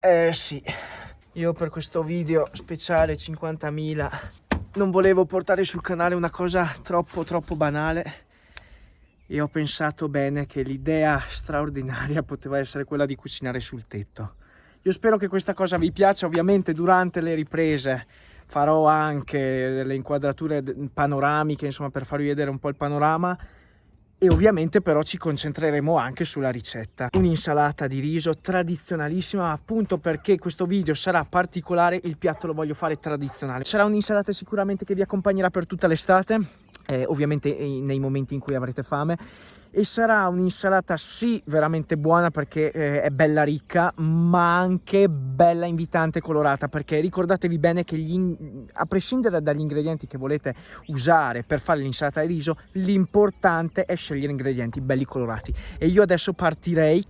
Eh sì, io per questo video speciale 50.000 non volevo portare sul canale una cosa troppo troppo banale. E ho pensato bene che l'idea straordinaria poteva essere quella di cucinare sul tetto. Io spero che questa cosa vi piaccia, ovviamente durante le riprese. Farò anche delle inquadrature panoramiche, insomma per farvi vedere un po' il panorama e ovviamente però ci concentreremo anche sulla ricetta. Un'insalata di riso tradizionalissima appunto perché questo video sarà particolare, il piatto lo voglio fare tradizionale. Sarà un'insalata sicuramente che vi accompagnerà per tutta l'estate, eh, ovviamente nei momenti in cui avrete fame e sarà un'insalata sì veramente buona perché eh, è bella ricca ma anche bella invitante colorata perché ricordatevi bene che a prescindere dagli ingredienti che volete usare per fare l'insalata di riso l'importante è scegliere ingredienti belli colorati. E io adesso partirei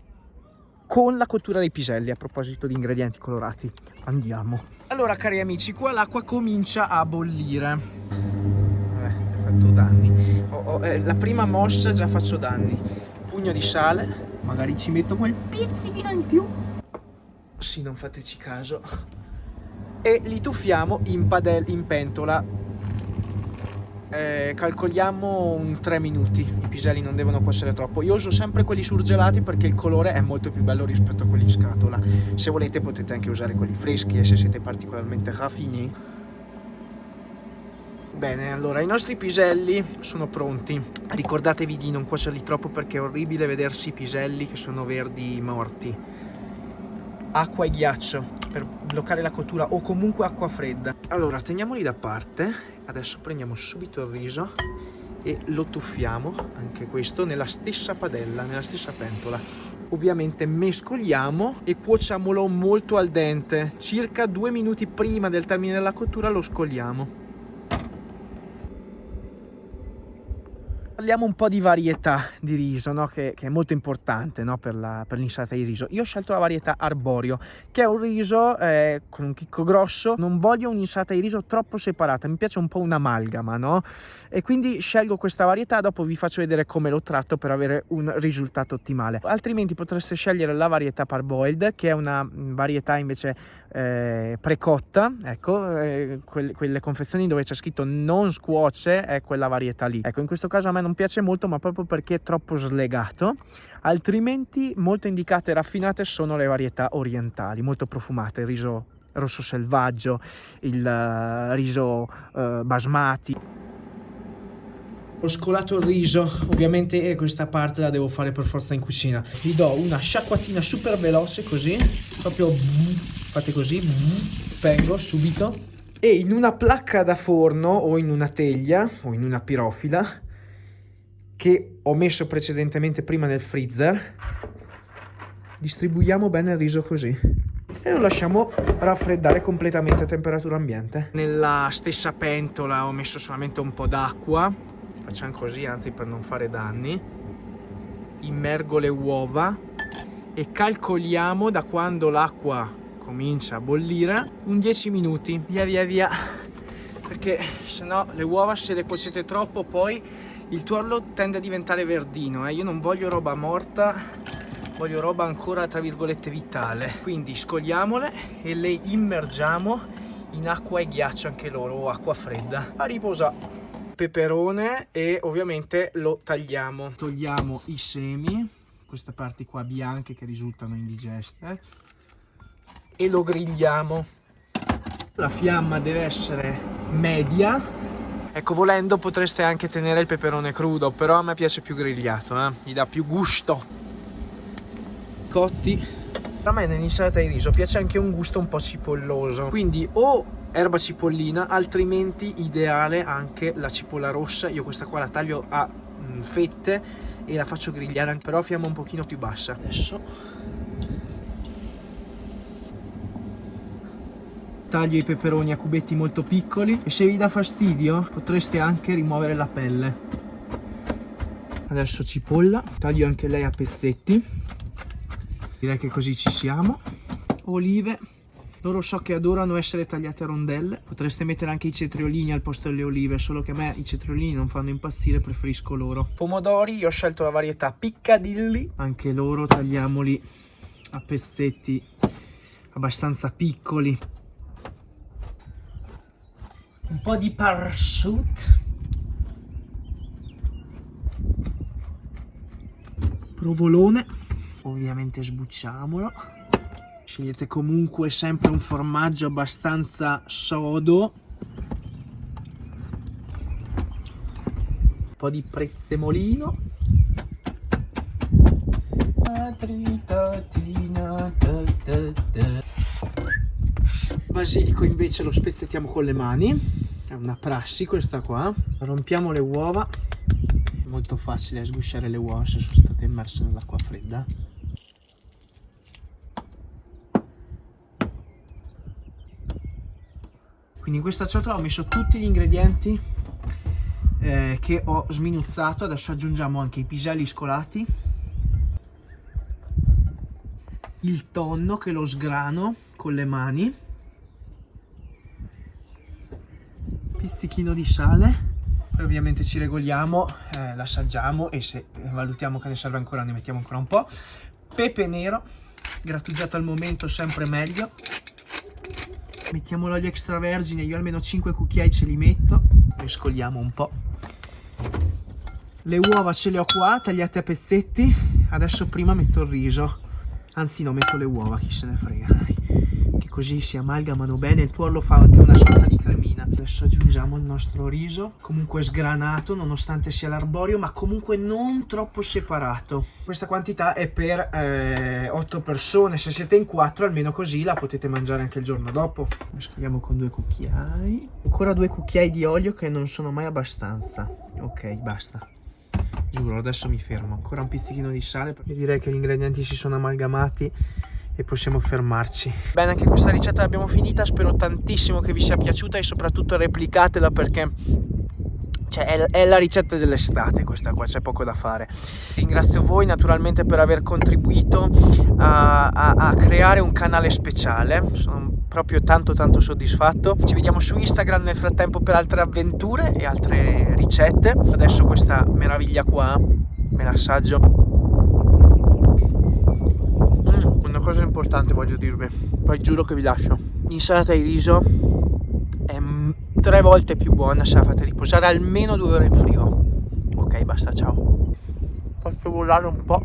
con la cottura dei piselli a proposito di ingredienti colorati. Andiamo. Allora cari amici qua l'acqua comincia a bollire fatto danni. Oh, oh, eh, la prima mossa già faccio danni. Pugno di sale, magari ci metto quel pizzichino in più. Sì, non fateci caso. E li tuffiamo in, padel in pentola. Eh, calcoliamo un 3 minuti, i piselli non devono cuocere troppo. Io uso sempre quelli surgelati perché il colore è molto più bello rispetto a quelli in scatola. Se volete potete anche usare quelli freschi e se siete particolarmente raffini Bene, allora i nostri piselli sono pronti. Ricordatevi di non cuocerli troppo perché è orribile vedersi i piselli che sono verdi morti. Acqua e ghiaccio per bloccare la cottura o comunque acqua fredda. Allora, teniamoli da parte. Adesso prendiamo subito il riso e lo tuffiamo, anche questo, nella stessa padella, nella stessa pentola. Ovviamente mescoliamo e cuociamolo molto al dente. Circa due minuti prima del termine della cottura lo scogliamo. Parliamo un po' di varietà di riso, no? che, che, è molto importante no? per l'insalata di riso. Io ho scelto la varietà arborio, che è un riso eh, con un chicco grosso. Non voglio un'insalata di riso troppo separata, mi piace un po' un'amalgama, no? E quindi scelgo questa varietà, dopo vi faccio vedere come lo tratto per avere un risultato ottimale. Altrimenti potreste scegliere la varietà parboiled, che è una mm, varietà invece eh, precotta, ecco, eh, quelle, quelle confezioni dove c'è scritto non scuoce, è quella varietà lì. Ecco, in questo caso a me non piace molto ma proprio perché è troppo slegato. Altrimenti molto indicate e raffinate sono le varietà orientali molto profumate. Il riso rosso selvaggio il uh, riso uh, basmati. Ho scolato il riso ovviamente questa parte la devo fare per forza in cucina. Gli do una sciacquatina super veloce così proprio fate così pengo subito. E in una placca da forno o in una teglia o in una pirofila che ho messo precedentemente prima nel freezer. Distribuiamo bene il riso così. E lo lasciamo raffreddare completamente a temperatura ambiente. Nella stessa pentola ho messo solamente un po' d'acqua. Facciamo così anzi per non fare danni. Immergo le uova e calcoliamo da quando l'acqua comincia a bollire un 10 minuti. Via via via. Perché se no le uova se le cuocete troppo poi il tuorlo tende a diventare verdino eh? io non voglio roba morta voglio roba ancora tra virgolette vitale. Quindi scogliamole e le immergiamo in acqua e ghiaccio anche loro o acqua fredda. A riposa peperone e ovviamente lo tagliamo. Togliamo i semi queste parti qua bianche che risultano indigeste e lo grigliamo. La fiamma deve essere media Ecco, volendo potreste anche tenere il peperone crudo, però a me piace più grigliato, eh? gli dà più gusto. Cotti. A me nell'insalata di riso piace anche un gusto un po' cipolloso, quindi o erba cipollina, altrimenti ideale anche la cipolla rossa. Io questa qua la taglio a mm, fette e la faccio grigliare, però a fiamma un pochino più bassa. Adesso taglio i peperoni a cubetti molto piccoli e se vi dà fastidio potreste anche rimuovere la pelle. Adesso cipolla taglio anche lei a pezzetti. Direi che così ci siamo. Olive loro so che adorano essere tagliate a rondelle. Potreste mettere anche i cetriolini al posto delle olive solo che a me i cetriolini non fanno impazzire preferisco loro. Pomodori io ho scelto la varietà piccadilly. Anche loro tagliamoli a pezzetti abbastanza piccoli. Un po' di parsut. Provolone. Ovviamente sbucciamolo. Scegliete comunque sempre un formaggio abbastanza sodo. Un po' di prezzemolino. Basilico invece lo spezzettiamo con le mani. È una prassi questa qua. Rompiamo le uova. È molto facile sgusciare le uova se sono state immerse nell'acqua fredda. Quindi in questa ciotola ho messo tutti gli ingredienti eh, che ho sminuzzato. Adesso aggiungiamo anche i piselli scolati, il tonno che lo sgrano con le mani, pizzichino di sale. Ovviamente ci regoliamo, eh, l'assaggiamo e se valutiamo che ne serve ancora ne mettiamo ancora un po'. Pepe nero, grattugiato al momento sempre meglio. Mettiamo l'olio extravergine io almeno 5 cucchiai ce li metto. Mescoliamo un po' le uova ce le ho qua tagliate a pezzetti. Adesso prima metto il riso. Anzi no metto le uova chi se ne frega così si amalgamano bene il tuorlo fa anche una sorta di cremina adesso aggiungiamo il nostro riso comunque sgranato nonostante sia l'arborio ma comunque non troppo separato. Questa quantità è per eh, 8 persone. Se siete in 4 almeno così la potete mangiare anche il giorno dopo. Mescoliamo con due cucchiai. Ancora due cucchiai di olio che non sono mai abbastanza. Ok basta. Giuro adesso mi fermo. Ancora un pizzichino di sale perché direi che gli ingredienti si sono amalgamati e possiamo fermarci bene anche questa ricetta l'abbiamo finita spero tantissimo che vi sia piaciuta e soprattutto replicatela perché cioè, è, la ricetta dell'estate questa qua, c'è poco da fare. Ringrazio voi naturalmente per aver contribuito a, a, a, creare un canale speciale, sono proprio tanto tanto soddisfatto. Ci vediamo su Instagram nel frattempo per altre avventure e altre ricette. Adesso questa meraviglia qua me l'assaggio. Mm, una cosa importante voglio dirvi, poi giuro che vi lascio. L'insalata di riso è tre volte più buona se la fate riposare almeno due ore in frigo. Ok basta ciao. Faccio volare un po'